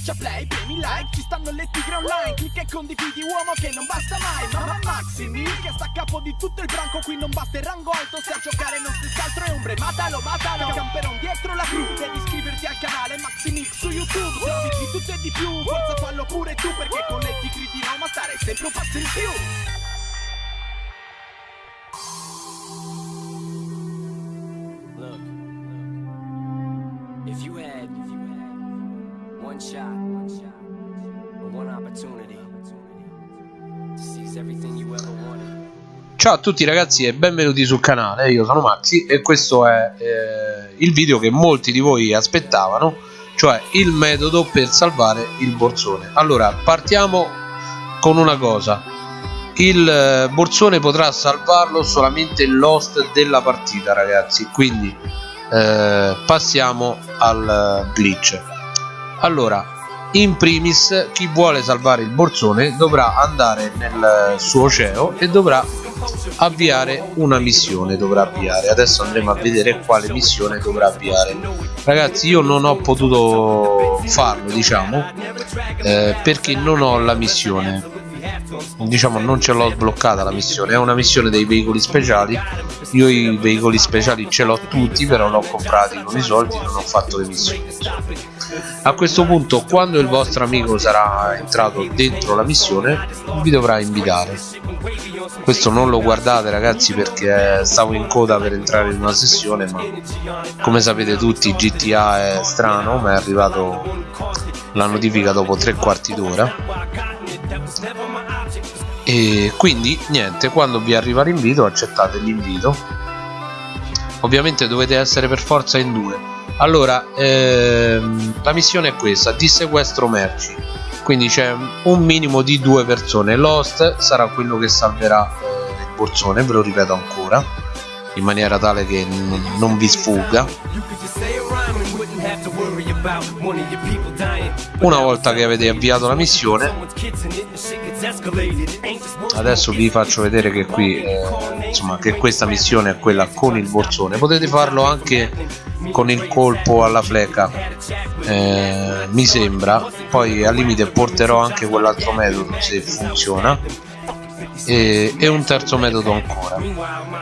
Schiaccia play, premi like, ci stanno le tigre online Clicca e condividi uomo che non basta mai Mamma Maximi che sta a capo di tutto il branco Qui non basta il rango alto, se a giocare non stessi altro è ombre Matalo, matalo, camperon dietro la crew Devi iscriverti al canale Maximix su YouTube Servizi di tutto e di più, forza fallo pure tu Perché con le tigre di Roma stare sempre un passo in più. If you had one shot, one opportunity to seize everything you ever wanted. Ciao a tutti ragazzi e benvenuti sul canale, io sono Maxi e questo è eh, il video che molti di voi aspettavano, cioè il metodo per salvare il borsone. Allora, partiamo con una cosa, il eh, borsone potrà salvarlo solamente l'host della partita ragazzi, quindi eh, passiamo al eh, glitch. Allora, in primis chi vuole salvare il borsone dovrà andare nel suo CEO e dovrà avviare una missione dovrà avviare. Adesso andremo a vedere quale missione dovrà avviare. Ragazzi io non ho potuto farlo diciamo eh, perché non ho la missione. Diciamo non ce l'ho sbloccata la missione. È una missione dei veicoli speciali. Io i veicoli speciali ce l'ho tutti però l'ho comprati con i soldi non ho fatto le missioni a questo punto quando il vostro amico sarà entrato dentro la missione vi dovrà invitare. Questo non lo guardate ragazzi perché stavo in coda per entrare in una sessione ma come sapete tutti GTA è strano ma è arrivato la notifica dopo tre quarti d'ora. E quindi niente quando vi arriva l'invito accettate l'invito. Ovviamente dovete essere per forza in due allora ehm, la missione è questa di sequestro merci. Quindi c'è un minimo di due persone. L'host sarà quello che salverà eh, il borsone ve lo ripeto ancora in maniera tale che non vi sfugga una volta che avete avviato la missione adesso vi faccio vedere che qui eh, insomma che questa missione è quella con il borsone. Potete farlo anche con il colpo alla fleca eh, mi sembra. Poi al limite porterò anche quell'altro metodo se funziona. E, e, un terzo metodo ancora.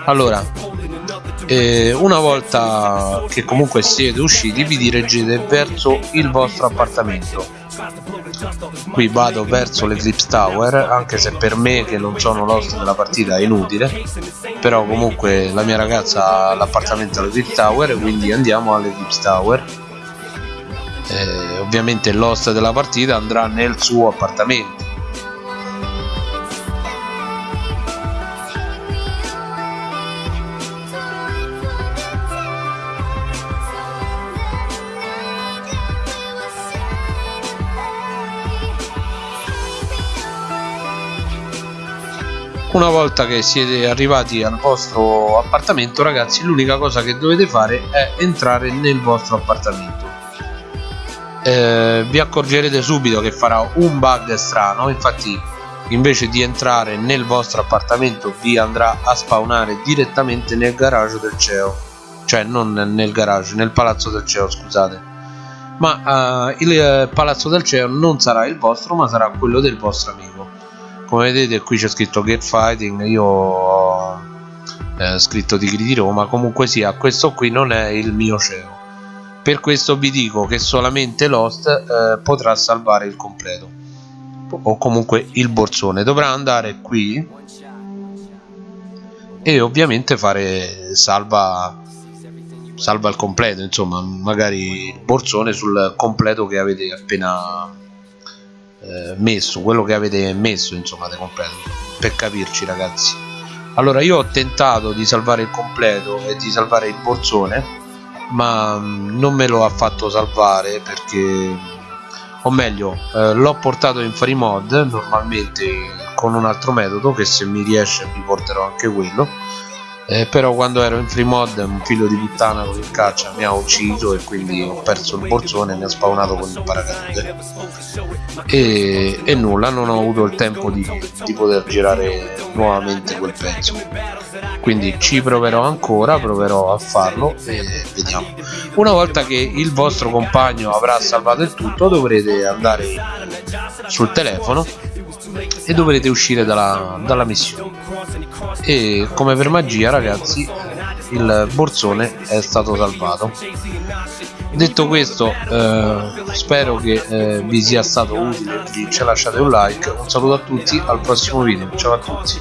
Allora eh, una volta che comunque siete usciti vi dirigete verso il vostro appartamento. Qui vado verso l'Eclipse Tower anche se per me che non sono l'host della partita è inutile. Però comunque la mia ragazza ha l'appartamento all'Eclipse Tower quindi andiamo all'Eclipse Tower. Eh, ovviamente l'host della partita andrà nel suo appartamento una volta che siete arrivati al vostro appartamento ragazzi l'unica cosa che dovete fare è entrare nel vostro appartamento. Eh, vi accorgerete subito che farà un bug strano infatti invece di entrare nel vostro appartamento vi andrà a spawnare direttamente nel garage del CEO cioè non nel garage, nel palazzo del CEO scusate. Ma uh, il eh, palazzo del CEO non sarà il vostro ma sarà quello del vostro amico come vedete qui c'è scritto get fighting io ho eh, scritto tigri di roma. Comunque sia questo qui non è il mio CEO per questo vi dico che solamente l'host eh, potrà salvare il completo. O comunque il borsone. Dovrà andare qui e ovviamente fare salva salva il completo. Insomma magari il borsone sul completo che avete appena eh, messo quello che avete messo insomma di completo per capirci ragazzi. Allora io ho tentato di salvare il completo e di salvare il borsone ma mm, non me lo ha fatto salvare perché o meglio eh, l'ho portato in free mod normalmente con un altro metodo che se mi riesce vi porterò anche quello eh, però quando ero in free mod un figlio di puttana con il caccia mi ha ucciso e quindi ho perso il borsone e mi ha spawnato con il paracadute. E, e nulla non ho avuto il tempo di, di poter girare nuovamente quel pezzo. Quindi ci proverò ancora proverò a farlo e vediamo. Una volta che il vostro compagno avrà salvato il tutto dovrete andare sul telefono e dovrete uscire dalla, dalla missione. E come per magia ragazzi il borsone è stato salvato. Detto questo eh, spero che eh, vi sia stato utile ci lasciate un like. Un saluto a tutti al prossimo video. Ciao a tutti